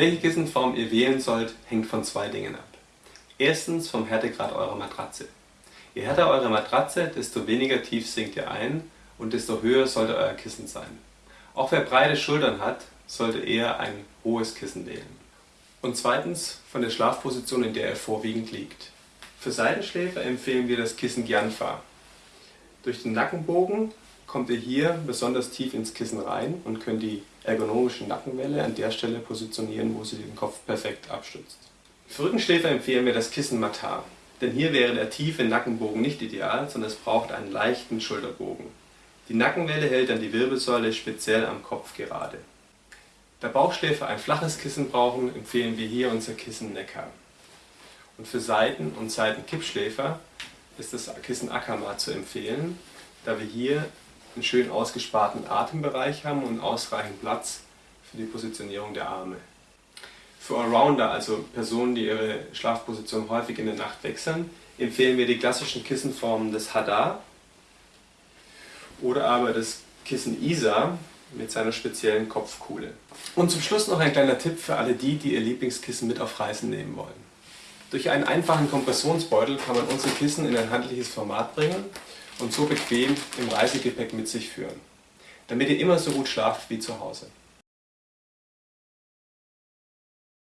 Welche Kissenform ihr wählen sollt, hängt von zwei Dingen ab. Erstens vom Härtegrad eurer Matratze. Je härter eure Matratze, desto weniger tief sinkt ihr ein und desto höher sollte euer Kissen sein. Auch wer breite Schultern hat, sollte eher ein hohes Kissen wählen. Und zweitens von der Schlafposition, in der er vorwiegend liegt. Für Seitenschläfer empfehlen wir das Kissen Gianfa. Durch den Nackenbogen kommt ihr hier besonders tief ins Kissen rein und könnt die ergonomische Nackenwelle an der Stelle positionieren, wo sie den Kopf perfekt abstützt. Für Rückenschläfer empfehlen wir das Kissen Matar, denn hier wäre der tiefe Nackenbogen nicht ideal, sondern es braucht einen leichten Schulterbogen. Die Nackenwelle hält dann die Wirbelsäule speziell am Kopf gerade. Da Bauchschläfer ein flaches Kissen brauchen, empfehlen wir hier unser Kissen Neckar. Und für Seiten- und Seitenkippschläfer ist das Kissen Akama zu empfehlen, da wir hier einen schön ausgesparten Atembereich haben und ausreichend Platz für die Positionierung der Arme. Für Allrounder, also Personen, die ihre Schlafposition häufig in der Nacht wechseln, empfehlen wir die klassischen Kissenformen des Hadar oder aber das Kissen Isa mit seiner speziellen Kopfkuhle. Und zum Schluss noch ein kleiner Tipp für alle die, die ihr Lieblingskissen mit auf Reisen nehmen wollen. Durch einen einfachen Kompressionsbeutel kann man unsere Kissen in ein handliches Format bringen und so bequem im Reisegepäck mit sich führen, damit ihr immer so gut schlaft wie zu Hause.